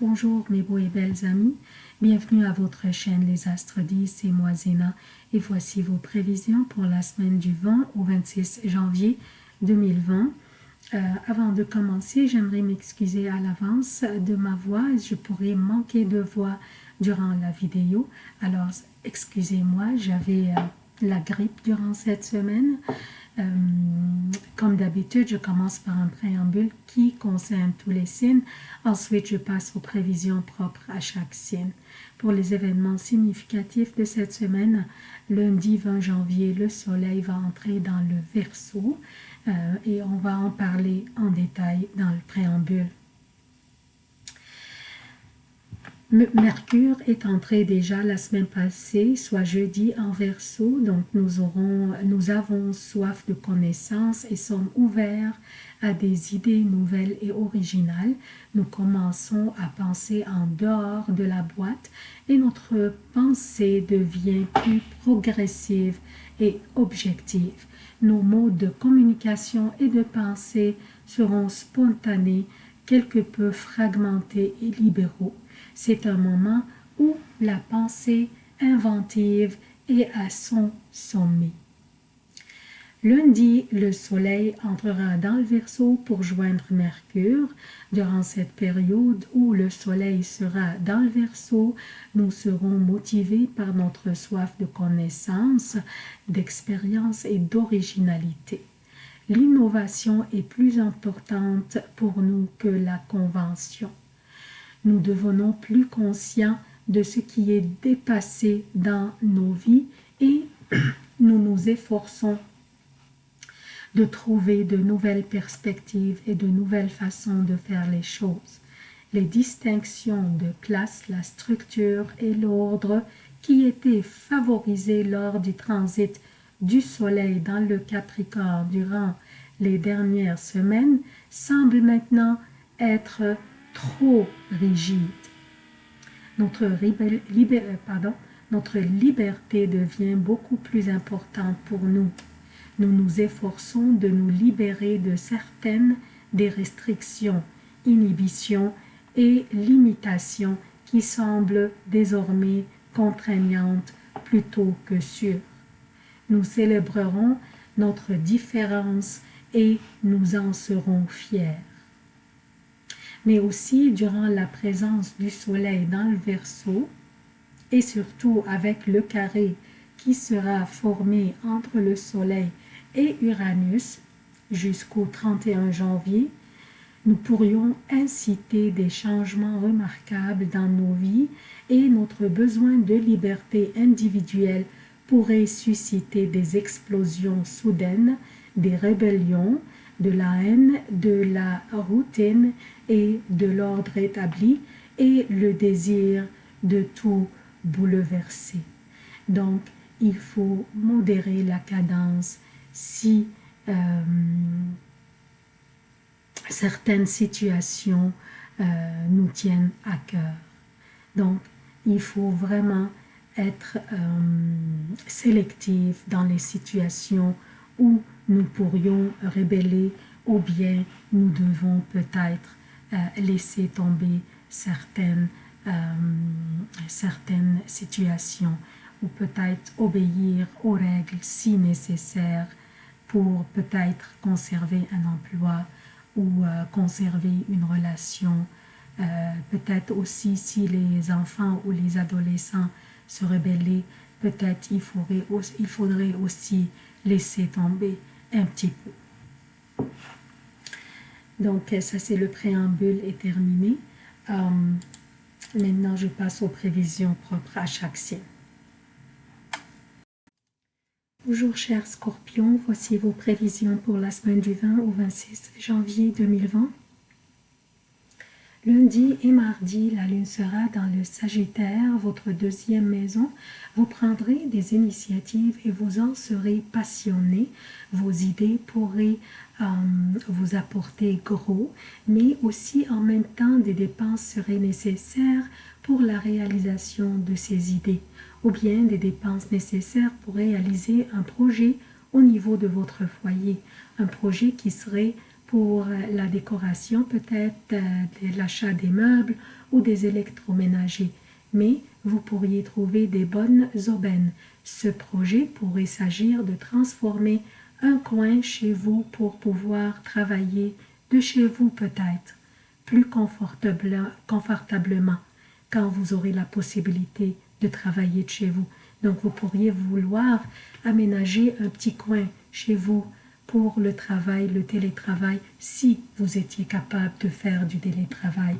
Bonjour mes beaux et belles amis, bienvenue à votre chaîne Les Astres 10, et moi Zéna et voici vos prévisions pour la semaine du 20 au 26 janvier 2020. Euh, avant de commencer, j'aimerais m'excuser à l'avance de ma voix, je pourrais manquer de voix durant la vidéo, alors excusez-moi, j'avais euh, la grippe durant cette semaine. Euh, comme d'habitude, je commence par un préambule qui concerne tous les signes. Ensuite, je passe aux prévisions propres à chaque signe. Pour les événements significatifs de cette semaine, lundi 20 janvier, le soleil va entrer dans le Verseau et on va en parler en détail dans le préambule. Mercure est entré déjà la semaine passée, soit jeudi en verso, donc nous, nous avons soif de connaissances et sommes ouverts à des idées nouvelles et originales. Nous commençons à penser en dehors de la boîte et notre pensée devient plus progressive et objective. Nos modes de communication et de pensée seront spontanés, quelque peu fragmentés et libéraux. C'est un moment où la pensée inventive est à son sommet. Lundi, le soleil entrera dans le Verseau pour joindre Mercure. Durant cette période où le soleil sera dans le Verseau, nous serons motivés par notre soif de connaissance, d'expérience et d'originalité. L'innovation est plus importante pour nous que la convention nous devenons plus conscients de ce qui est dépassé dans nos vies et nous nous efforçons de trouver de nouvelles perspectives et de nouvelles façons de faire les choses. Les distinctions de classe, la structure et l'ordre qui étaient favorisés lors du transit du Soleil dans le Capricorne durant les dernières semaines semblent maintenant être trop rigide. Notre, euh, pardon, notre liberté devient beaucoup plus importante pour nous. Nous nous efforçons de nous libérer de certaines des restrictions, inhibitions et limitations qui semblent désormais contraignantes plutôt que sûres. Nous célébrerons notre différence et nous en serons fiers. Mais aussi durant la présence du soleil dans le Verseau et surtout avec le carré qui sera formé entre le soleil et Uranus jusqu'au 31 janvier, nous pourrions inciter des changements remarquables dans nos vies et notre besoin de liberté individuelle pourrait susciter des explosions soudaines, des rébellions, de la haine, de la routine et de l'ordre établi et le désir de tout bouleverser. Donc, il faut modérer la cadence si euh, certaines situations euh, nous tiennent à cœur. Donc, il faut vraiment être euh, dans les situations où nous pourrions rébeller ou bien nous devons peut-être euh, laisser tomber certaines, euh, certaines situations ou peut-être obéir aux règles si nécessaires pour peut-être conserver un emploi ou euh, conserver une relation. peut-être aussi si les enfants ou les adolescents se rebellaient, peut-être il faudrait, il faudrait aussi laisser tomber un petit peu. Donc, ça, c'est le préambule est terminé. Euh, maintenant, je passe aux prévisions propres à chaque signe. Bonjour chers scorpions, voici vos prévisions pour la semaine du 20 au 26 janvier 2020. Lundi et mardi, la lune sera dans le Sagittaire, votre deuxième maison. Vous prendrez des initiatives et vous en serez passionné. Vos idées pourraient euh, vous apporter gros, mais aussi en même temps des dépenses seraient nécessaires pour la réalisation de ces idées, ou bien des dépenses nécessaires pour réaliser un projet au niveau de votre foyer, un projet qui serait pour la décoration, peut-être l'achat des meubles ou des électroménagers. Mais vous pourriez trouver des bonnes aubaines. Ce projet pourrait s'agir de transformer un coin chez vous pour pouvoir travailler de chez vous peut-être, plus confortablement quand vous aurez la possibilité de travailler de chez vous. Donc vous pourriez vouloir aménager un petit coin chez vous pour le travail, le télétravail, si vous étiez capable de faire du télétravail.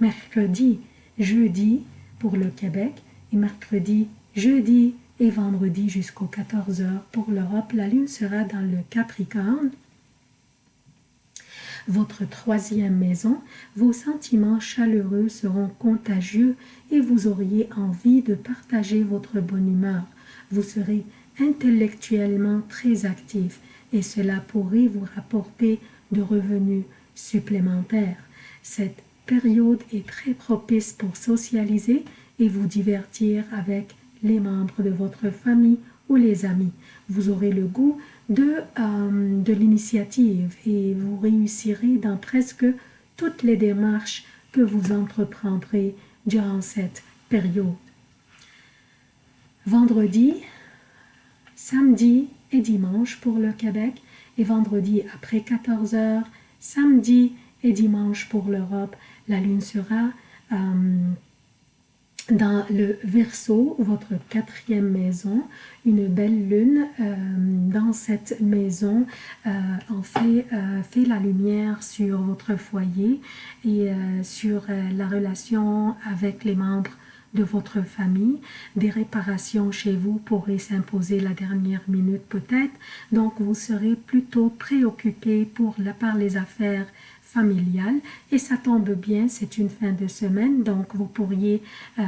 Mercredi, jeudi pour le Québec et mercredi, jeudi et vendredi jusqu'aux 14 heures pour l'Europe, la lune sera dans le Capricorne. Votre troisième maison, vos sentiments chaleureux seront contagieux et vous auriez envie de partager votre bonne humeur. Vous serez intellectuellement très actif et cela pourrait vous rapporter de revenus supplémentaires. Cette période est très propice pour socialiser et vous divertir avec les membres de votre famille ou les amis. Vous aurez le goût de, euh, de l'initiative et vous réussirez dans presque toutes les démarches que vous entreprendrez durant cette période. Vendredi, samedi et dimanche pour le Québec et vendredi après 14 heures, samedi et dimanche pour l'Europe. La lune sera euh, dans le Verseau, votre quatrième maison, une belle lune euh, dans cette maison euh, en fait, fait la lumière sur votre foyer et sur la relation avec les membres de votre famille. Des réparations chez vous pourraient s'imposer la dernière minute peut-être, donc vous serez plutôt préoccupé pour la, par les affaires familiale et ça tombe bien, c'est une fin de semaine, donc vous pourriez euh,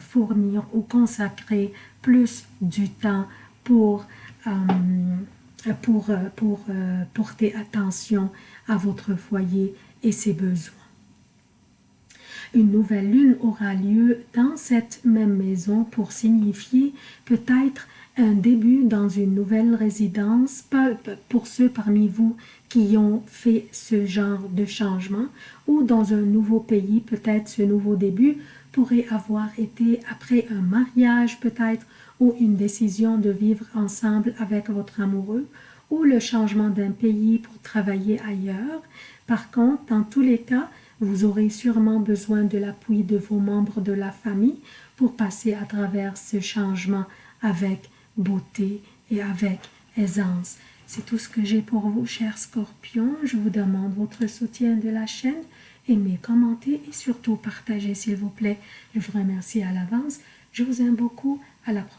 fournir ou consacrer plus du temps pour, euh, euh, porter attention à votre foyer et ses besoins. Une nouvelle lune aura lieu dans cette même maison pour signifier peut-être un début dans une nouvelle résidence pour ceux parmi vous qui ont fait ce genre de changement ou dans un nouveau pays, peut-être ce nouveau début pourrait avoir été après un mariage peut-être ou une décision de vivre ensemble avec votre amoureux ou le changement d'un pays pour travailler ailleurs. Par contre, dans tous les cas, vous aurez sûrement besoin de l'appui de vos membres de la famille pour passer à travers ce changement avec beauté et avec aisance. C'est tout ce que j'ai pour vous, chers scorpions. Je vous demande votre soutien de la chaîne. Aimez, commentez et surtout partagez, s'il vous plaît. Je vous remercie à l'avance. Je vous aime beaucoup. À la prochaine.